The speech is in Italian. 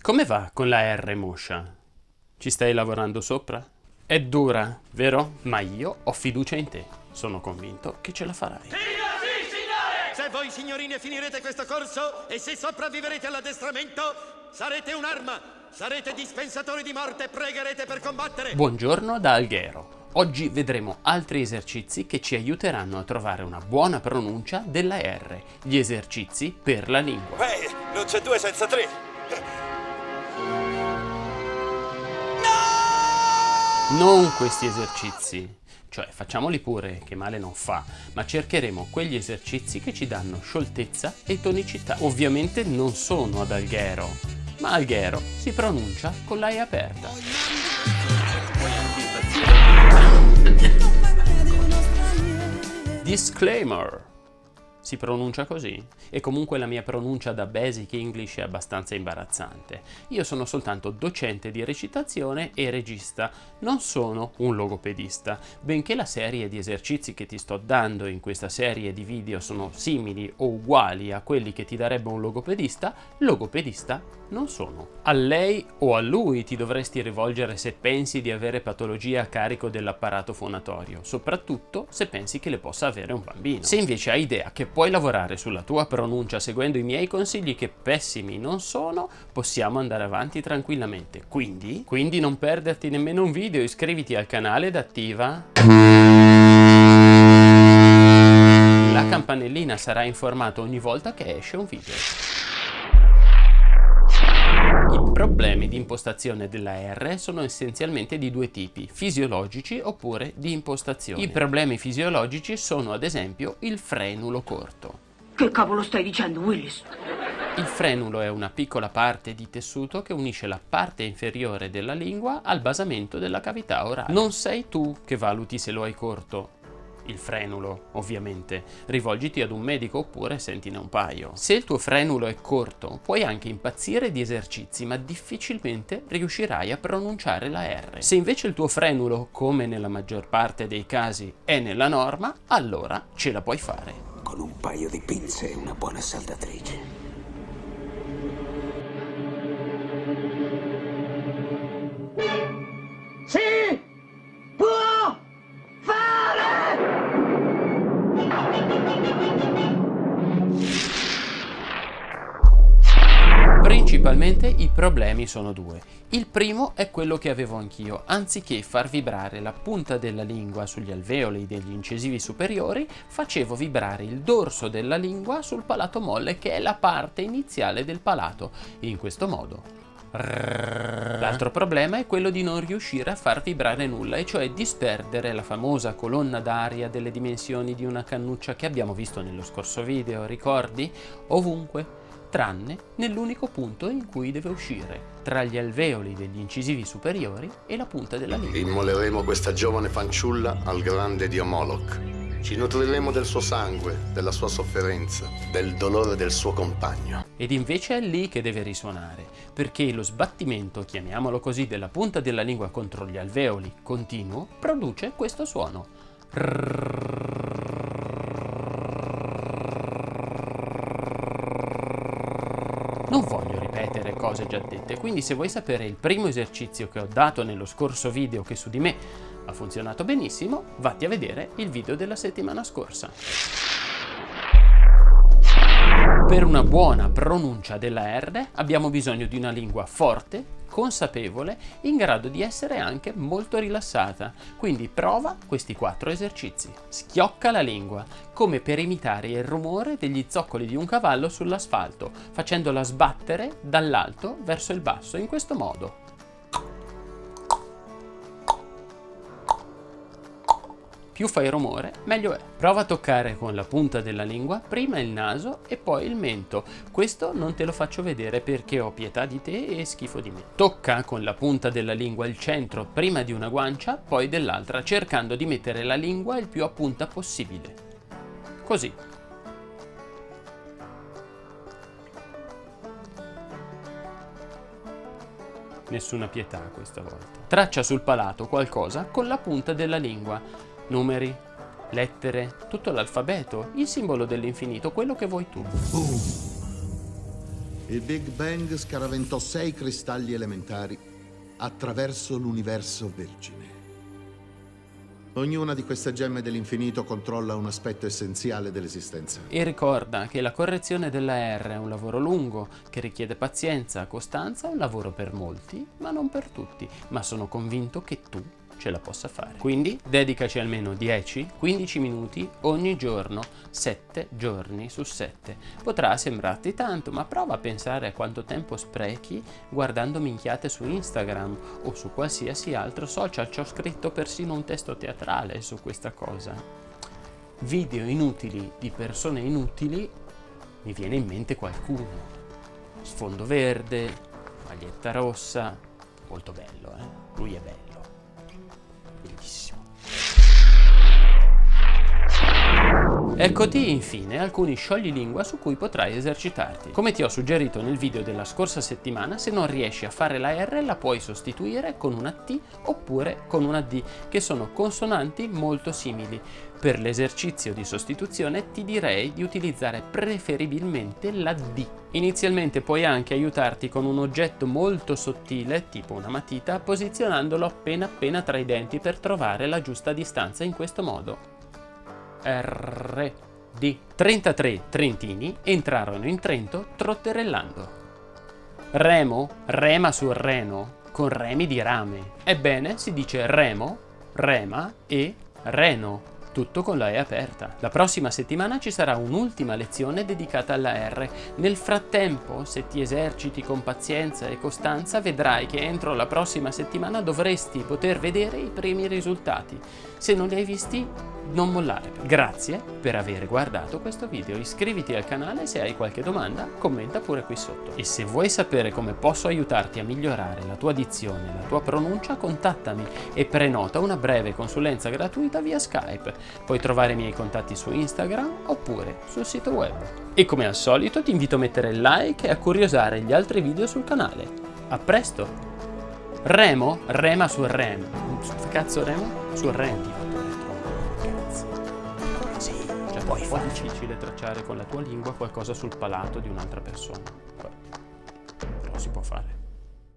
Come va con la R moscia? Ci stai lavorando sopra? È dura, vero? Ma io ho fiducia in te. Sono convinto che ce la farai. Signore! Se voi signorine finirete questo corso e se sopravviverete all'addestramento, sarete un'arma, sarete dispensatori di morte e pregherete per combattere. Buongiorno da Alghero. Oggi vedremo altri esercizi che ci aiuteranno a trovare una buona pronuncia della R, gli esercizi per la lingua. Beh, non c'è due senza tre. Non questi esercizi, cioè facciamoli pure, che male non fa, ma cercheremo quegli esercizi che ci danno scioltezza e tonicità. Ovviamente non sono ad Alghero, ma Alghero si pronuncia con l'A aperta. Disclaimer. Si pronuncia così? E comunque la mia pronuncia da Basic English è abbastanza imbarazzante. Io sono soltanto docente di recitazione e regista, non sono un logopedista. Benché la serie di esercizi che ti sto dando in questa serie di video sono simili o uguali a quelli che ti darebbe un logopedista, logopedista non sono. A lei o a lui ti dovresti rivolgere se pensi di avere patologie a carico dell'apparato fonatorio, soprattutto se pensi che le possa avere un bambino. Se invece hai idea che puoi lavorare sulla tua pronuncia seguendo i miei consigli che pessimi non sono, possiamo andare avanti tranquillamente. Quindi, quindi non perderti nemmeno un video, iscriviti al canale ed attiva la campanellina, sarà informato ogni volta che esce un video. Problemi di impostazione della R sono essenzialmente di due tipi, fisiologici oppure di impostazione. I problemi fisiologici sono ad esempio il frenulo corto. Che cavolo stai dicendo, Willis? Il frenulo è una piccola parte di tessuto che unisce la parte inferiore della lingua al basamento della cavità orale. Non sei tu che valuti se lo hai corto, il frenulo, ovviamente. Rivolgiti ad un medico oppure sentine un paio. Se il tuo frenulo è corto, puoi anche impazzire di esercizi, ma difficilmente riuscirai a pronunciare la R. Se invece il tuo frenulo, come nella maggior parte dei casi, è nella norma, allora ce la puoi fare. Con un paio di pinze e una buona saldatrice. Principalmente i problemi sono due. Il primo è quello che avevo anch'io, anziché far vibrare la punta della lingua sugli alveoli degli incisivi superiori, facevo vibrare il dorso della lingua sul palato molle che è la parte iniziale del palato. In questo modo L'altro problema è quello di non riuscire a far vibrare nulla, e cioè disperdere la famosa colonna d'aria delle dimensioni di una cannuccia che abbiamo visto nello scorso video, ricordi? Ovunque, tranne nell'unico punto in cui deve uscire, tra gli alveoli degli incisivi superiori e la punta della lingua. Immoleremo questa giovane fanciulla al grande dio Moloch. Ci nutriremo del suo sangue, della sua sofferenza, del dolore del suo compagno. Ed invece è lì che deve risuonare, perché lo sbattimento, chiamiamolo così, della punta della lingua contro gli alveoli continuo produce questo suono. Non cose già dette, quindi se vuoi sapere il primo esercizio che ho dato nello scorso video che su di me ha funzionato benissimo, vatti a vedere il video della settimana scorsa. Per una buona pronuncia della R abbiamo bisogno di una lingua forte, consapevole, in grado di essere anche molto rilassata. Quindi prova questi quattro esercizi. Schiocca la lingua, come per imitare il rumore degli zoccoli di un cavallo sull'asfalto, facendola sbattere dall'alto verso il basso, in questo modo. Più fai rumore, meglio è. Prova a toccare con la punta della lingua prima il naso e poi il mento. Questo non te lo faccio vedere perché ho pietà di te e schifo di me. Tocca con la punta della lingua il centro prima di una guancia, poi dell'altra, cercando di mettere la lingua il più a punta possibile. Così. Nessuna pietà questa volta. Traccia sul palato qualcosa con la punta della lingua numeri, lettere, tutto l'alfabeto, il simbolo dell'infinito, quello che vuoi tu. Il Big Bang scaraventò sei cristalli elementari attraverso l'universo vergine. Ognuna di queste gemme dell'infinito controlla un aspetto essenziale dell'esistenza. E ricorda che la correzione della R è un lavoro lungo, che richiede pazienza, costanza, un lavoro per molti, ma non per tutti. Ma sono convinto che tu ce la possa fare. Quindi dedicaci almeno 10-15 minuti ogni giorno, 7 giorni su 7. Potrà sembrarti tanto, ma prova a pensare a quanto tempo sprechi guardando minchiate su Instagram o su qualsiasi altro social. Ci ho scritto persino un testo teatrale su questa cosa. Video inutili di persone inutili, mi viene in mente qualcuno. Sfondo verde, maglietta rossa, molto bello, eh? Lui è bello Заткнись. Eccoti infine alcuni scioglilingua su cui potrai esercitarti. Come ti ho suggerito nel video della scorsa settimana, se non riesci a fare la R la puoi sostituire con una T oppure con una D, che sono consonanti molto simili. Per l'esercizio di sostituzione ti direi di utilizzare preferibilmente la D. Inizialmente puoi anche aiutarti con un oggetto molto sottile, tipo una matita, posizionandolo appena appena tra i denti per trovare la giusta distanza in questo modo. R, D. 33 trentini entrarono in Trento trotterellando. Remo rema sul Reno con remi di rame. Ebbene, si dice remo, rema e reno tutto con la E aperta. La prossima settimana ci sarà un'ultima lezione dedicata alla R. Nel frattempo, se ti eserciti con pazienza e costanza, vedrai che entro la prossima settimana dovresti poter vedere i primi risultati. Se non li hai visti, non mollare. Grazie per aver guardato questo video, iscriviti al canale se hai qualche domanda, commenta pure qui sotto. E se vuoi sapere come posso aiutarti a migliorare la tua dizione e la tua pronuncia, contattami e prenota una breve consulenza gratuita via Skype. Puoi trovare i miei contatti su Instagram oppure sul sito web. E come al solito ti invito a mettere like e a curiosare gli altri video sul canale. A presto! Remo? Rema sul rem. Cazzo remo? Sul rem poi è un po' difficile tracciare con la tua lingua qualcosa sul palato di un'altra persona. Però si può fare.